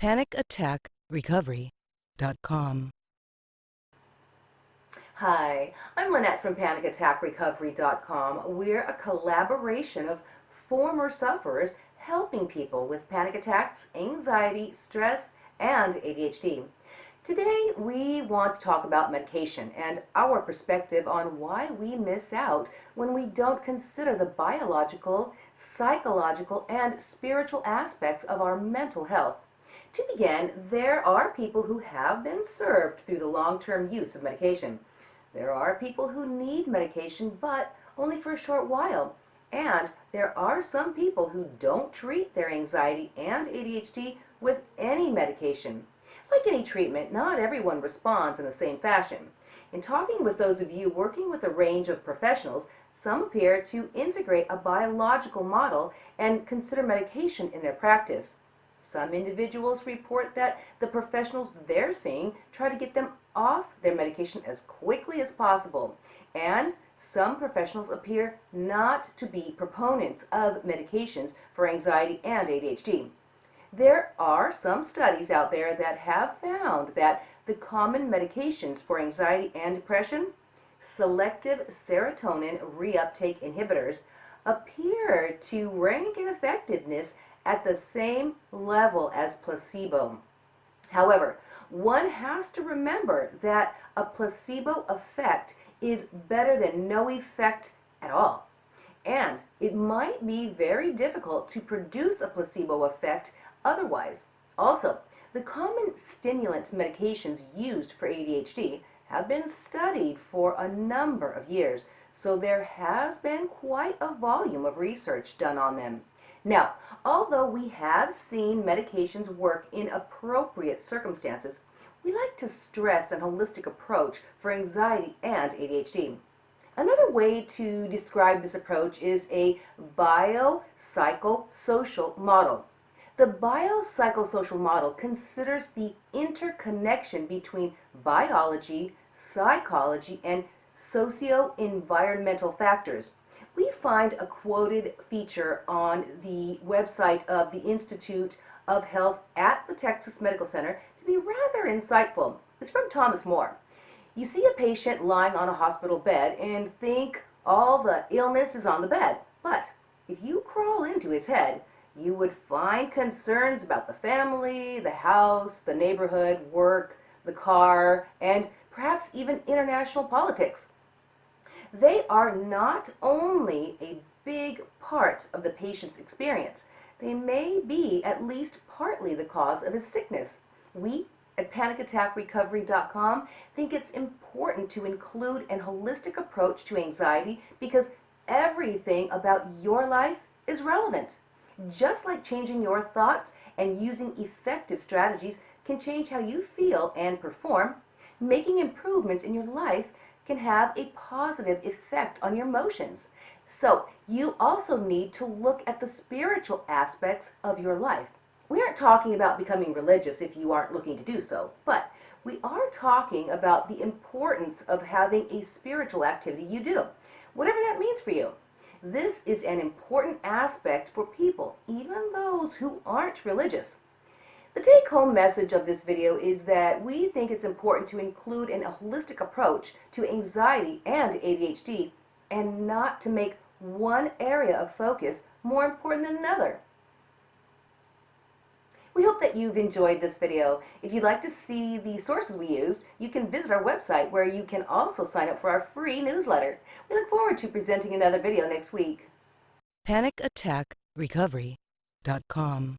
PanicAttackRecovery.com. Hi, I'm Lynette from PanicAttackRecovery.com. We're a collaboration of former sufferers helping people with panic attacks, anxiety, stress, and ADHD. Today we want to talk about medication and our perspective on why we miss out when we don't consider the biological, psychological, and spiritual aspects of our mental health. To begin, there are people who have been served through the long-term use of medication. There are people who need medication, but only for a short while. And there are some people who don't treat their anxiety and ADHD with any medication. Like any treatment, not everyone responds in the same fashion. In talking with those of you working with a range of professionals, some appear to integrate a biological model and consider medication in their practice. Some individuals report that the professionals they're seeing try to get them off their medication as quickly as possible. And some professionals appear not to be proponents of medications for anxiety and ADHD. There are some studies out there that have found that the common medications for anxiety and depression, selective serotonin reuptake inhibitors, appear to rank in effectiveness at the same level as placebo. However, one has to remember that a placebo effect is better than no effect at all. And it might be very difficult to produce a placebo effect otherwise. Also, the common stimulant medications used for ADHD have been studied for a number of years, so there has been quite a volume of research done on them. Now, although we have seen medications work in appropriate circumstances, we like to stress an holistic approach for anxiety and ADHD. Another way to describe this approach is a biopsychosocial model. The biopsychosocial model considers the interconnection between biology, psychology, and socio-environmental factors. Find a quoted feature on the website of the Institute of Health at the Texas Medical Center to be rather insightful. It's from Thomas Moore. You see a patient lying on a hospital bed and think all the illness is on the bed. But if you crawl into his head, you would find concerns about the family, the house, the neighborhood, work, the car, and perhaps even international politics. They are not only a big part of the patient's experience, they may be at least partly the cause of his sickness. We at panicattackrecovery.com think it's important to include an holistic approach to anxiety because everything about your life is relevant. Just like changing your thoughts and using effective strategies can change how you feel and perform, making improvements in your life can have a positive effect on your emotions. So you also need to look at the spiritual aspects of your life. We aren't talking about becoming religious if you aren't looking to do so, but we are talking about the importance of having a spiritual activity you do, whatever that means for you. This is an important aspect for people, even those who aren't religious. The take-home message of this video is that we think it's important to include an holistic approach to anxiety and ADHD and not to make one area of focus more important than another. We hope that you've enjoyed this video. If you'd like to see the sources we used, you can visit our website where you can also sign up for our free newsletter. We look forward to presenting another video next week. PanicAttackRecovery.com